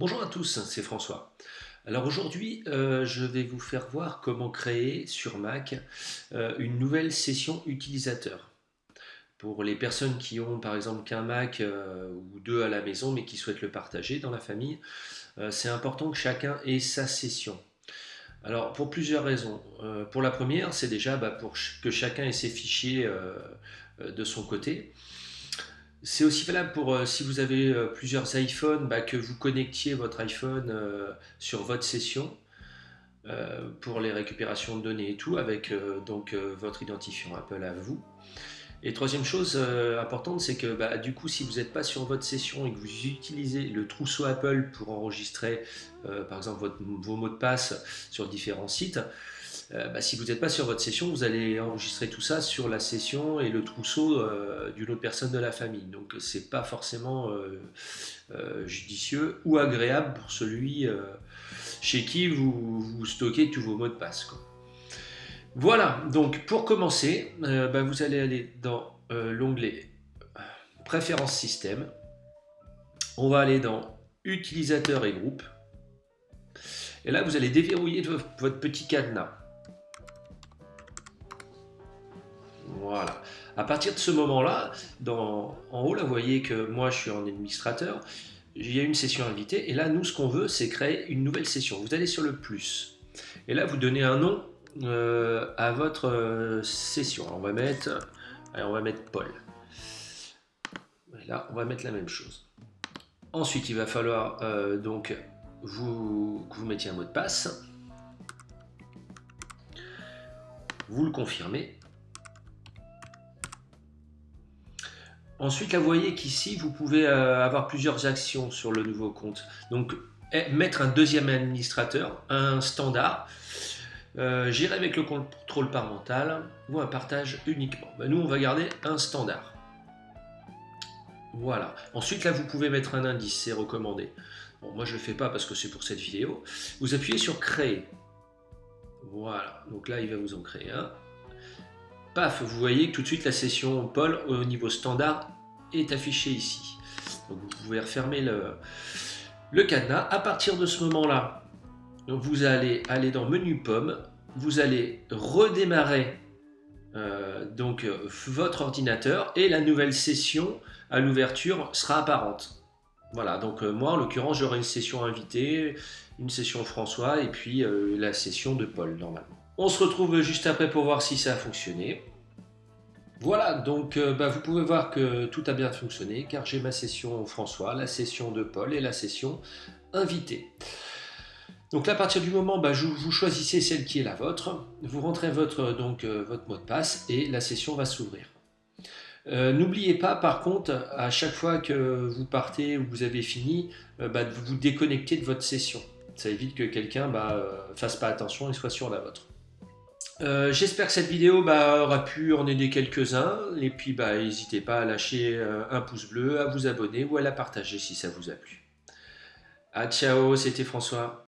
Bonjour à tous, c'est François. Alors aujourd'hui, euh, je vais vous faire voir comment créer sur Mac euh, une nouvelle session utilisateur. Pour les personnes qui ont par exemple qu'un Mac euh, ou deux à la maison mais qui souhaitent le partager dans la famille, c'est important que chacun ait sa session. Alors pour plusieurs raisons. pour la première, c'est déjà bah, pour que chacun ait ses fichiers de son côté. C'est aussi valable pour euh, si vous avez euh, plusieurs iPhones, bah, que vous connectiez votre iPhone euh, sur votre session pour les récupérations de données et tout, avec donc votre identifiant Apple à vous. Et troisième chose importante, c'est que bah, du coup, si vous n'êtes pas sur votre session et que vous utilisez le trousseau Apple pour enregistrer, par exemple, vos mots de passe sur différents sites, euh, bah, si vous n'êtes pas sur votre session, vous allez enregistrer tout ça sur la session et le trousseau euh, d'une autre personne de la famille. Donc c'est pas forcément euh, judicieux ou agréable pour celui chez qui vous, stockez tous vos mots de passe. Voilà, donc pour commencer, bah, vous allez aller dans l'onglet Préférences système. On va aller dans Utilisateurs et groupes. Et là, vous allez déverrouiller votre petit cadenas. Voilà. À partir de ce moment-là, en haut, là, vous voyez que moi, je suis en administrateur. Il y a une session invitée. Et là, nous, ce qu'on veut, c'est créer une nouvelle session. Vous allez sur le plus. Et là, vous donnez un nom euh, à votre euh, session. on va mettre, on va mettre Paul. Et là, on va mettre la même chose. Ensuite, il va falloir euh, donc vous, que vous mettiez un mot de passe. Vous le confirmez. Ensuite, là, vous voyez qu'ici, vous pouvez euh, avoir plusieurs actions sur le nouveau compte. Donc, eh, mettre un deuxième administrateur, un standard, euh, gérer avec le contrôle parental ou un partage uniquement. Ben, nous, on va garder un standard. Voilà. Ensuite, là, vous pouvez mettre un indice, c'est recommandé. Bon, moi, je ne le fais pas parce que c'est pour cette vidéo. Vous appuyez sur Créer. Voilà. Donc là, il va vous en créer un paf, vous voyez que tout de suite la session Paul au niveau standard est affichée ici. Vous pouvez refermer le, le cadenas. À partir de ce moment-là, vous allez aller dans Menu Pomme, vous allez redémarrer euh, donc votre ordinateur et la nouvelle session à l'ouverture sera apparente. Voilà, donc euh, moi en l'occurrence j'aurai une session invitée, une session François et puis euh, la session de Paul normalement. On se retrouve juste après pour voir si ça a fonctionné. Voilà, donc euh, bah, vous pouvez voir que tout a bien fonctionné car j'ai ma session François, la session de Paul et la session invité. Donc là, à partir du moment où bah, vous choisissez celle qui est la vôtre, vous rentrez votre, donc, euh, votre mot de passe et la session va s'ouvrir. Euh, n'oubliez pas par contre, à chaque fois que vous partez ou vous avez fini, bah, de vous déconnecter de votre session. Ça évite que quelqu'un ne fasse pas attention et soit sur la vôtre. Euh, j'espère que cette vidéo bah, aura pu en aider quelques-uns. Et puis, bah, n'hésitez pas à lâcher euh, un pouce bleu, à vous abonner ou à la partager si ça vous a plu. Ah ciao, c'était François.